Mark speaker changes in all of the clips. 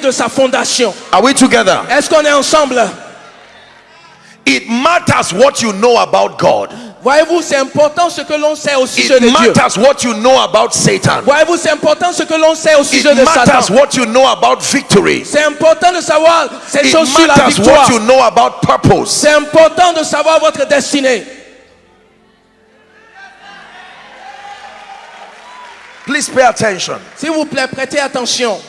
Speaker 1: de sa fondation.
Speaker 2: Are we together?
Speaker 1: Est-ce qu'on est ensemble?
Speaker 2: It matters what you know about God.
Speaker 1: Voyez-vous, c'est important ce que l'on sait au sujet
Speaker 2: It
Speaker 1: de Dieu.
Speaker 2: matters what you know about Satan.
Speaker 1: Voyez-vous, c'est important ce que l'on sait au
Speaker 2: It
Speaker 1: sujet de
Speaker 2: matters
Speaker 1: Satan.
Speaker 2: what you know about victory.
Speaker 1: C'est important de savoir ces
Speaker 2: It
Speaker 1: choses sur la
Speaker 2: matters
Speaker 1: victoire.
Speaker 2: what you know about purpose.
Speaker 1: C'est important de savoir votre destinée.
Speaker 2: Please pay attention.
Speaker 1: S'il vous plaît, prêtez attention.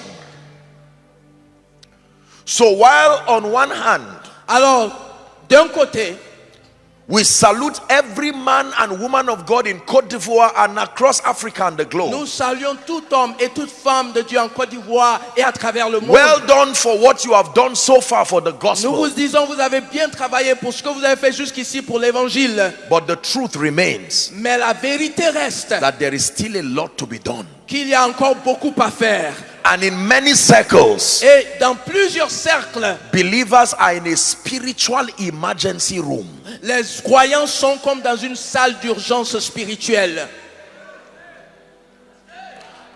Speaker 2: So while on one hand
Speaker 1: Alors, d'un côté,
Speaker 2: we salute every man and woman of God in Cote d'Ivoire and across Africa and the globe.
Speaker 1: nous saluons tout homme et toute femme de Dieu en Côte d'Ivoire et à travers le monde.
Speaker 2: Well done for what you have done so far for the
Speaker 1: Nous
Speaker 2: gospel.
Speaker 1: vous disons, vous avez bien travaillé pour ce que vous avez fait jusqu'ici pour l'évangile.
Speaker 2: But the truth remains
Speaker 1: Mais la vérité reste
Speaker 2: that there is still a lot to be done.
Speaker 1: qu'il y a encore beaucoup à faire.
Speaker 2: And in many circles,
Speaker 1: Et dans plusieurs cercles,
Speaker 2: believers are in a spiritual emergency room.
Speaker 1: les croyants sont comme dans une salle d'urgence spirituelle.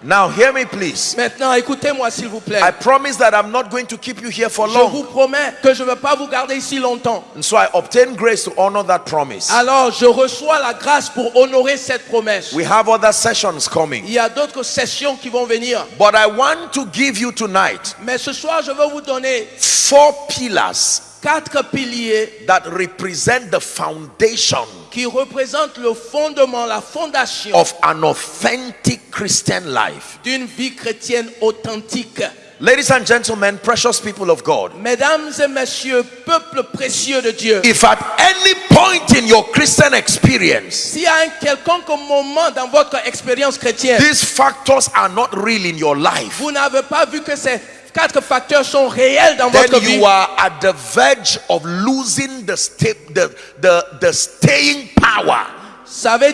Speaker 2: Now, hear me, please.
Speaker 1: Maintenant, écoutez-moi s'il vous plaît.
Speaker 2: I promise that I'm not going to keep you here for
Speaker 1: Je
Speaker 2: long.
Speaker 1: vous promets que je ne vais pas vous garder ici longtemps.
Speaker 2: And so I obtain grace to honor that promise.
Speaker 1: Alors, je reçois la grâce pour honorer cette promesse.
Speaker 2: We have other sessions coming.
Speaker 1: Il y a d'autres sessions qui vont venir.
Speaker 2: But I want to give you tonight
Speaker 1: Mais ce soir, je vais vous donner
Speaker 2: four pillars
Speaker 1: quatre piliers
Speaker 2: that represent the foundation
Speaker 1: qui représentent le fondement, la fondation
Speaker 2: of an authentic Christian life.
Speaker 1: d'une vie chrétienne authentique.
Speaker 2: Ladies and gentlemen, precious people of God,
Speaker 1: Mesdames et messieurs, peuple précieux de Dieu,
Speaker 2: if at any point in your Christian experience
Speaker 1: y a un quelconque moment dans votre expérience chrétienne,
Speaker 2: these factors are not real in your life,
Speaker 1: vous n'avez pas vu que ces quatre facteurs sont réels dans
Speaker 2: then
Speaker 1: votre vie,
Speaker 2: you are at the verge of losing the, sta- the, the, the staying power.
Speaker 1: Ça veut